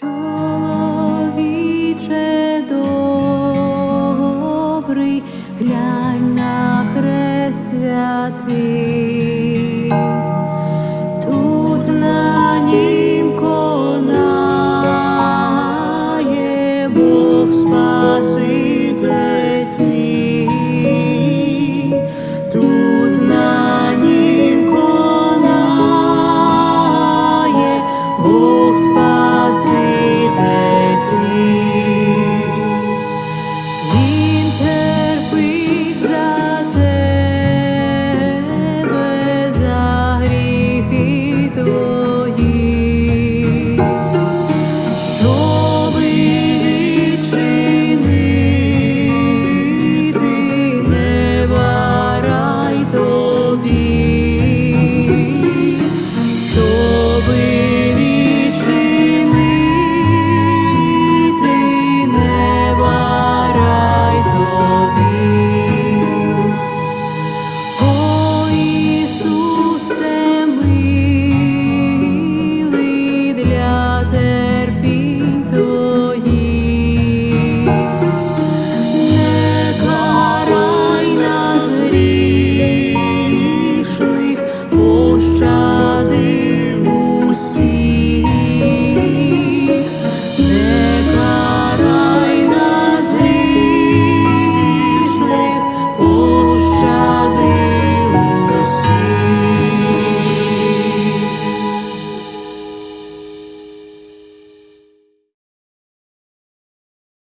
Чоловіче добрий, глянь на хрест святий. puszcza